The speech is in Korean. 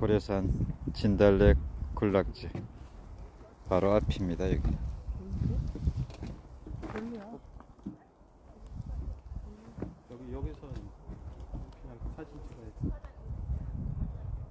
고려산 진달래 군락지. 바로 앞입니다 여기.